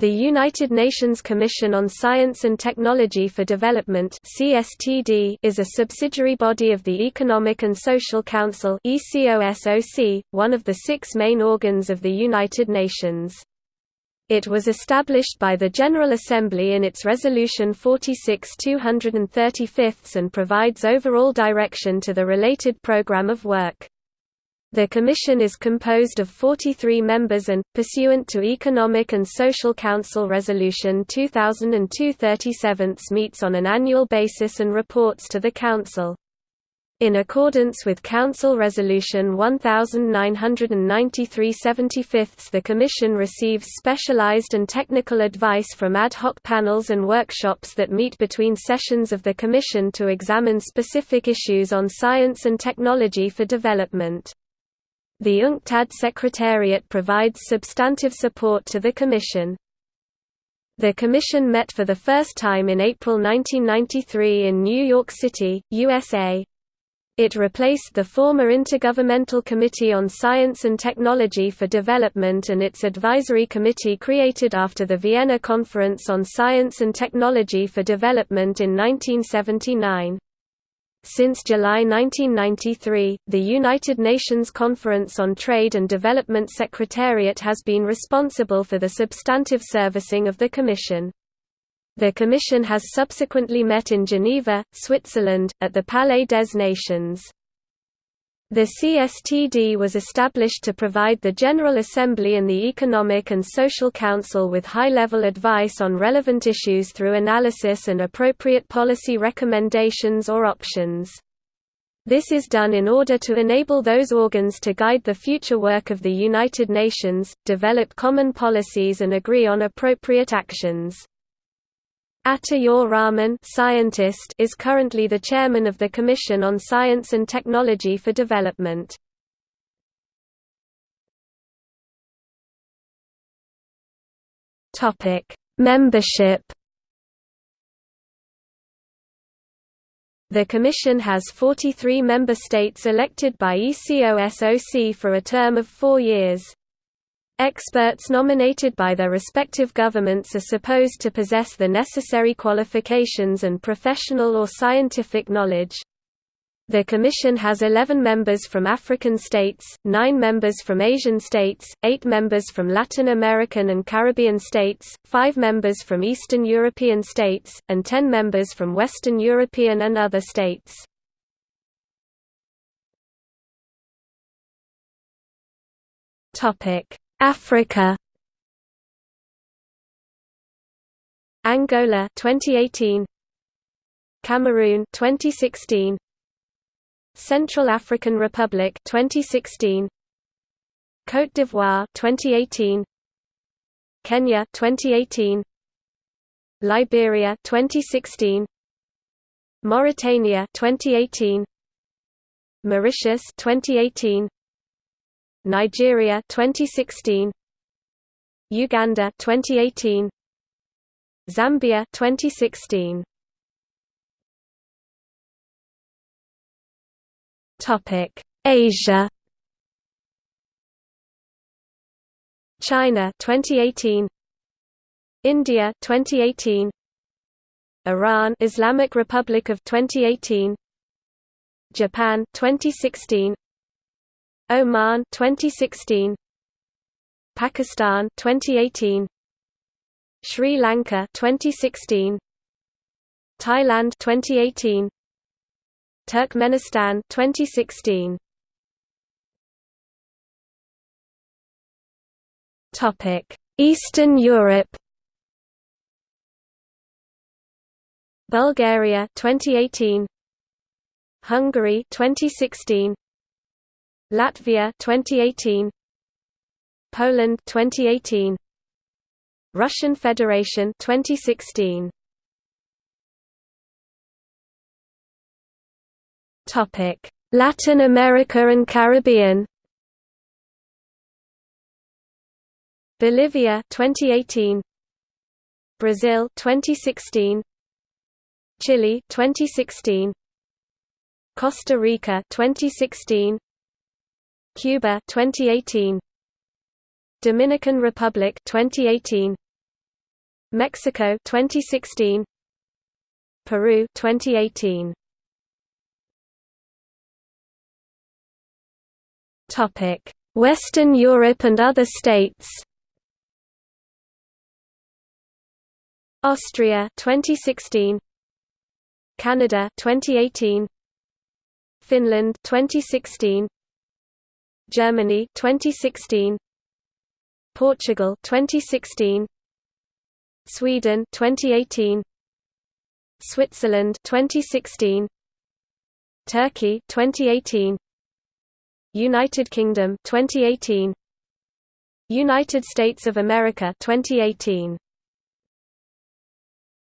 The United Nations Commission on Science and Technology for Development (CSTD) is a subsidiary body of the Economic and Social Council (ECOSOC), one of the six main organs of the United Nations. It was established by the General Assembly in its Resolution 46-235 and provides overall direction to the related program of work. The Commission is composed of 43 members and, pursuant to Economic and Social Council Resolution 2002-37 meets on an annual basis and reports to the Council. In accordance with Council Resolution 1993-75 the Commission receives specialized and technical advice from ad hoc panels and workshops that meet between sessions of the Commission to examine specific issues on science and technology for development. The UNCTAD Secretariat provides substantive support to the Commission. The Commission met for the first time in April 1993 in New York City, USA. It replaced the former Intergovernmental Committee on Science and Technology for Development and its advisory committee created after the Vienna Conference on Science and Technology for Development in 1979. Since July 1993, the United Nations Conference on Trade and Development Secretariat has been responsible for the substantive servicing of the Commission. The Commission has subsequently met in Geneva, Switzerland, at the Palais des Nations. The CSTD was established to provide the General Assembly and the Economic and Social Council with high-level advice on relevant issues through analysis and appropriate policy recommendations or options. This is done in order to enable those organs to guide the future work of the United Nations, develop common policies and agree on appropriate actions. Ata Rahman scientist is currently the chairman of the Commission on Science and Technology for Development. Membership. The Commission has 43 member states elected by ECOSOC for a term of four years. Experts nominated by their respective governments are supposed to possess the necessary qualifications and professional or scientific knowledge. The Commission has 11 members from African states, 9 members from Asian states, 8 members from Latin American and Caribbean states, 5 members from Eastern European states, and 10 members from Western European and other states. Topic Africa. Angola 2018 Cameroon 2016 Central African Republic 2016 Côte d'Ivoire 2018 Kenya 2018 Liberia 2016 Mauritania 2018 Mauritius 2018 Nigeria 2016 Uganda 2018 Zambia 2016 Topic. Asia. China 2018 India 2018 Iran Islamic Republic of 2018 Japan 2016 Oman 2016 Pakistan 2018 Sri Lanka 2016 Thailand 2018 Turkmenistan 2016 Topic Eastern Europe. Bulgaria 2018 Hungary 2016 Latvia 2018 Poland 2018 Russian Federation 2016 Topic Latin America and Caribbean. Bolivia 2018 Brazil 2016 Chile 2016 Costa Rica 2016 Cuba 2018 Dominican Republic 2018 Mexico 2016 Peru 2018 Topic. Western Europe and other states. Austria 2016 Canada 2018 Finland 2016 Germany 2016 Portugal 2016 Sweden 2018 Switzerland 2016 Turkey 2018 United Kingdom 2018 United States of America 2018